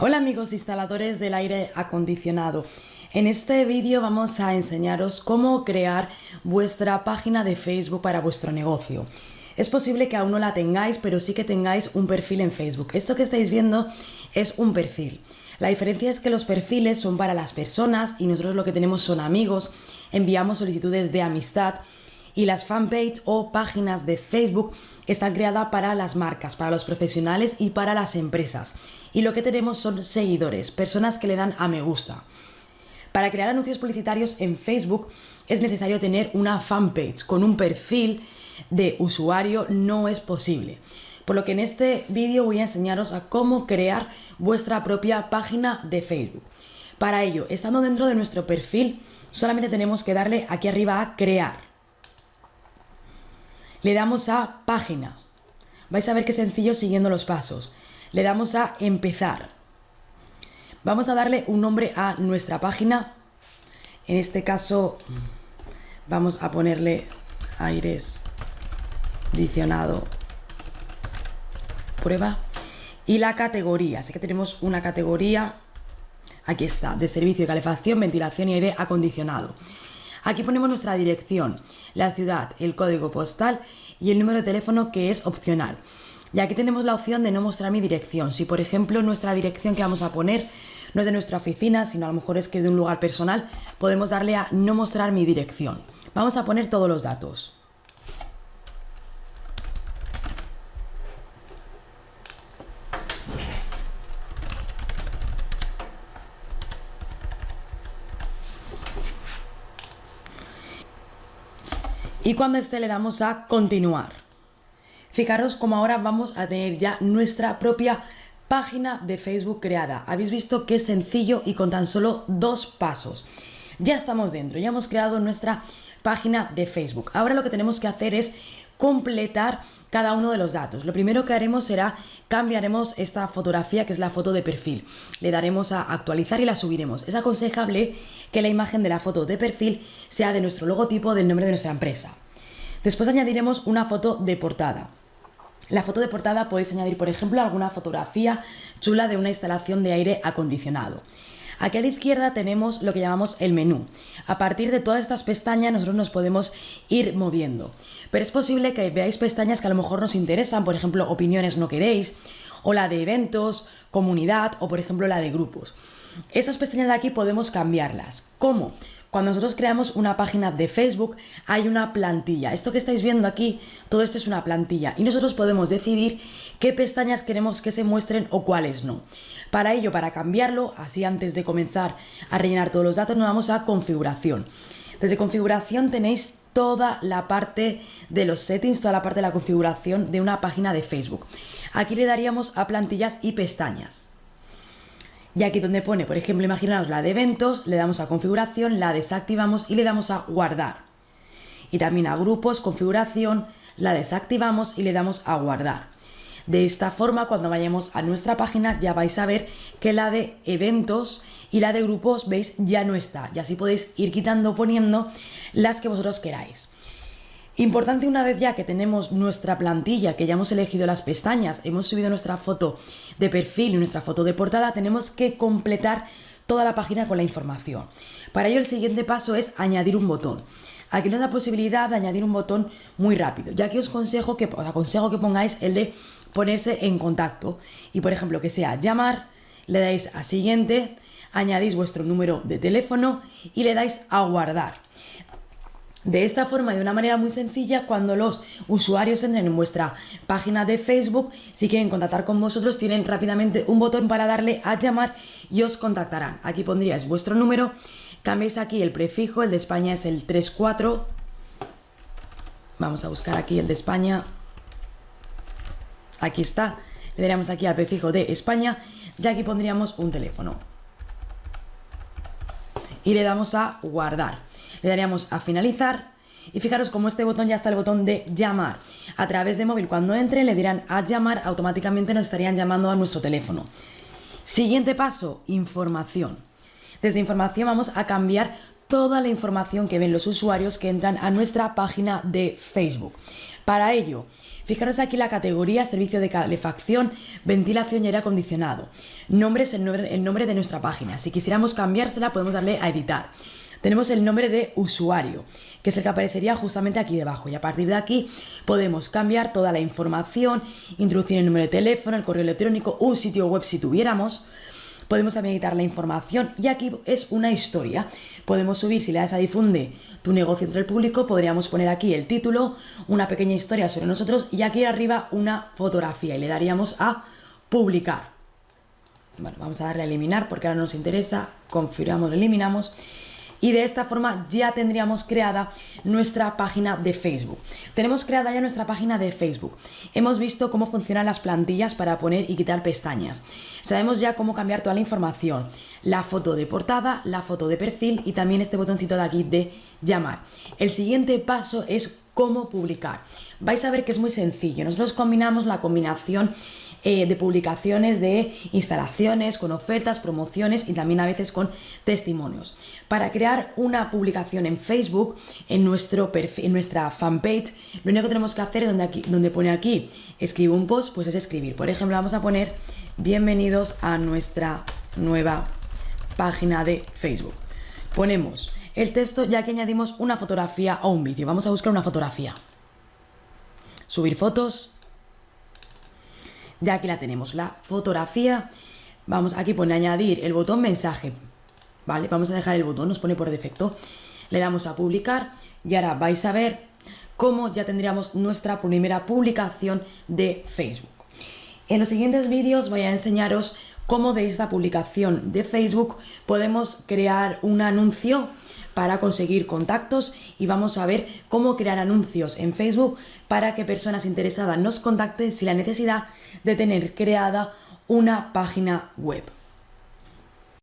Hola amigos instaladores del aire acondicionado. En este vídeo vamos a enseñaros cómo crear vuestra página de Facebook para vuestro negocio. Es posible que aún no la tengáis, pero sí que tengáis un perfil en Facebook. Esto que estáis viendo es un perfil. La diferencia es que los perfiles son para las personas y nosotros lo que tenemos son amigos, enviamos solicitudes de amistad y las fanpage o páginas de Facebook están creadas para las marcas, para los profesionales y para las empresas. Y lo que tenemos son seguidores, personas que le dan a me gusta. Para crear anuncios publicitarios en Facebook es necesario tener una fanpage con un perfil de usuario, no es posible. Por lo que en este vídeo voy a enseñaros a cómo crear vuestra propia página de Facebook. Para ello, estando dentro de nuestro perfil, solamente tenemos que darle aquí arriba a crear le damos a página. Vais a ver qué sencillo siguiendo los pasos. Le damos a empezar. Vamos a darle un nombre a nuestra página. En este caso vamos a ponerle aires adicionado prueba y la categoría. Así que tenemos una categoría, aquí está, de servicio de calefacción, ventilación y aire acondicionado. Aquí ponemos nuestra dirección, la ciudad, el código postal y el número de teléfono que es opcional. Y aquí tenemos la opción de no mostrar mi dirección. Si por ejemplo nuestra dirección que vamos a poner no es de nuestra oficina, sino a lo mejor es que es de un lugar personal, podemos darle a no mostrar mi dirección. Vamos a poner todos los datos. Y cuando esté le damos a continuar. Fijaros como ahora vamos a tener ya nuestra propia página de Facebook creada. Habéis visto que es sencillo y con tan solo dos pasos. Ya estamos dentro, ya hemos creado nuestra página de Facebook. Ahora lo que tenemos que hacer es completar cada uno de los datos. Lo primero que haremos será cambiaremos esta fotografía que es la foto de perfil. Le daremos a actualizar y la subiremos. Es aconsejable que la imagen de la foto de perfil sea de nuestro logotipo del nombre de nuestra empresa. Después añadiremos una foto de portada. La foto de portada podéis añadir, por ejemplo, alguna fotografía chula de una instalación de aire acondicionado. Aquí a la izquierda tenemos lo que llamamos el menú. A partir de todas estas pestañas nosotros nos podemos ir moviendo. Pero es posible que veáis pestañas que a lo mejor nos interesan, por ejemplo, opiniones no queréis, o la de eventos, comunidad, o por ejemplo la de grupos. Estas pestañas de aquí podemos cambiarlas. ¿Cómo? Cuando nosotros creamos una página de Facebook hay una plantilla. Esto que estáis viendo aquí, todo esto es una plantilla y nosotros podemos decidir qué pestañas queremos que se muestren o cuáles no. Para ello, para cambiarlo, así antes de comenzar a rellenar todos los datos, nos vamos a configuración. Desde configuración tenéis toda la parte de los settings, toda la parte de la configuración de una página de Facebook. Aquí le daríamos a plantillas y pestañas. Y aquí donde pone, por ejemplo, imaginaos la de eventos, le damos a configuración, la desactivamos y le damos a guardar. Y también a grupos, configuración, la desactivamos y le damos a guardar. De esta forma, cuando vayamos a nuestra página, ya vais a ver que la de eventos y la de grupos, veis, ya no está. Y así podéis ir quitando poniendo las que vosotros queráis. Importante una vez ya que tenemos nuestra plantilla, que ya hemos elegido las pestañas, hemos subido nuestra foto de perfil y nuestra foto de portada, tenemos que completar toda la página con la información. Para ello el siguiente paso es añadir un botón. Aquí nos da posibilidad de añadir un botón muy rápido. Ya que os, consejo que, os aconsejo que pongáis el de ponerse en contacto. Y por ejemplo que sea llamar, le dais a siguiente, añadís vuestro número de teléfono y le dais a guardar. De esta forma, de una manera muy sencilla, cuando los usuarios entren en vuestra página de Facebook, si quieren contactar con vosotros, tienen rápidamente un botón para darle a llamar y os contactarán. Aquí pondríais vuestro número, cambiáis aquí el prefijo, el de España es el 34. Vamos a buscar aquí el de España. Aquí está. Le daríamos aquí al prefijo de España y aquí pondríamos un teléfono. Y le damos a guardar le daríamos a finalizar y fijaros como este botón ya está el botón de llamar. A través de móvil cuando entre le dirán a llamar, automáticamente nos estarían llamando a nuestro teléfono. Siguiente paso, información. Desde información vamos a cambiar toda la información que ven los usuarios que entran a nuestra página de Facebook. Para ello, fijaros aquí la categoría servicio de calefacción, ventilación y aire acondicionado. Nombre es el nombre, el nombre de nuestra página. Si quisiéramos cambiársela podemos darle a editar tenemos el nombre de usuario, que es el que aparecería justamente aquí debajo. Y a partir de aquí podemos cambiar toda la información, introducir el número de teléfono, el correo electrónico, un sitio web si tuviéramos. Podemos también editar la información y aquí es una historia. Podemos subir, si le das a difunde tu negocio entre el público, podríamos poner aquí el título, una pequeña historia sobre nosotros y aquí arriba una fotografía y le daríamos a publicar. Bueno, vamos a darle a eliminar porque ahora nos interesa, configuramos, eliminamos y de esta forma ya tendríamos creada nuestra página de Facebook. Tenemos creada ya nuestra página de Facebook. Hemos visto cómo funcionan las plantillas para poner y quitar pestañas. Sabemos ya cómo cambiar toda la información. La foto de portada, la foto de perfil y también este botoncito de aquí de llamar. El siguiente paso es cómo publicar. Vais a ver que es muy sencillo. Nosotros combinamos la combinación eh, de publicaciones de instalaciones, con ofertas, promociones y también a veces con testimonios. Para crear una publicación en Facebook, en, nuestro en nuestra fanpage, lo único que tenemos que hacer es donde, aquí, donde pone aquí, escribe un post, pues es escribir. Por ejemplo, vamos a poner bienvenidos a nuestra nueva página de Facebook. Ponemos el texto ya que añadimos una fotografía o un vídeo. Vamos a buscar una fotografía. Subir fotos, ya aquí la tenemos, la fotografía. Vamos, aquí pone añadir el botón mensaje. Vale, vamos a dejar el botón, nos pone por defecto. Le damos a publicar y ahora vais a ver cómo ya tendríamos nuestra primera publicación de Facebook. En los siguientes vídeos voy a enseñaros cómo de esta publicación de Facebook podemos crear un anuncio para conseguir contactos y vamos a ver cómo crear anuncios en Facebook para que personas interesadas nos contacten sin la necesidad de tener creada una página web.